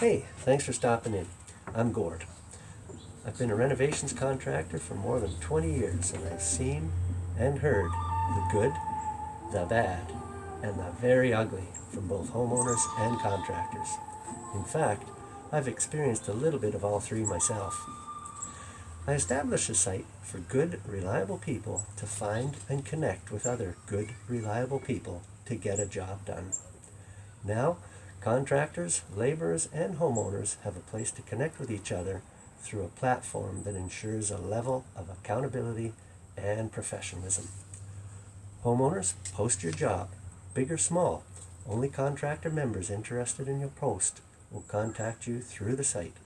Hey, thanks for stopping in. I'm Gord. I've been a renovations contractor for more than 20 years and I've seen and heard the good, the bad, and the very ugly from both homeowners and contractors. In fact, I've experienced a little bit of all three myself. I established a site for good, reliable people to find and connect with other good, reliable people to get a job done. Now, contractors, laborers, and homeowners have a place to connect with each other through a platform that ensures a level of accountability and professionalism. Homeowners, post your job, big or small. Only contractor members interested in your post will contact you through the site.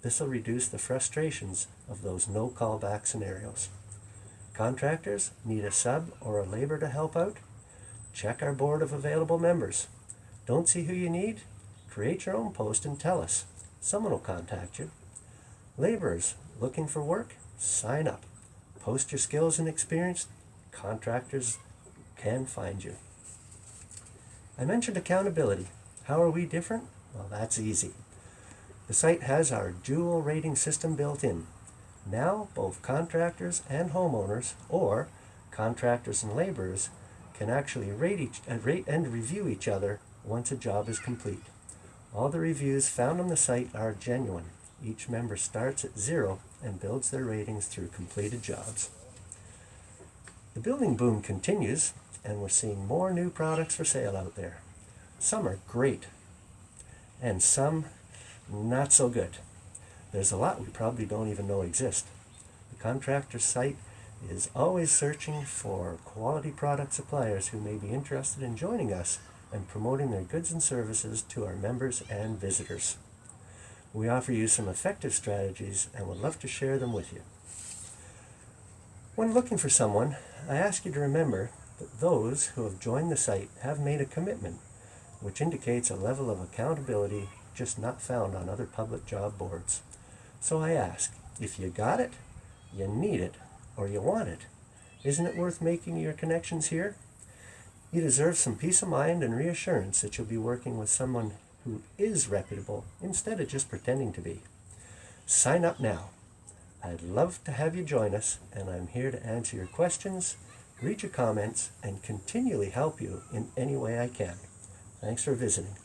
This will reduce the frustrations of those no callback scenarios. Contractors need a sub or a labor to help out? Check our board of available members. Don't see who you need? Create your own post and tell us. Someone will contact you. Laborers looking for work? Sign up. Post your skills and experience. Contractors can find you. I mentioned accountability. How are we different? Well, that's easy. The site has our dual rating system built in. Now, both contractors and homeowners, or contractors and laborers, can actually rate, each, uh, rate and review each other once a job is complete. All the reviews found on the site are genuine. Each member starts at zero and builds their ratings through completed jobs. The building boom continues, and we're seeing more new products for sale out there. Some are great, and some not so good. There's a lot we probably don't even know exist. The contractor site is always searching for quality product suppliers who may be interested in joining us and promoting their goods and services to our members and visitors. We offer you some effective strategies and would love to share them with you. When looking for someone, I ask you to remember that those who have joined the site have made a commitment, which indicates a level of accountability just not found on other public job boards. So I ask, if you got it, you need it, or you want it, isn't it worth making your connections here? You deserve some peace of mind and reassurance that you'll be working with someone who is reputable instead of just pretending to be. Sign up now. I'd love to have you join us, and I'm here to answer your questions, read your comments, and continually help you in any way I can. Thanks for visiting.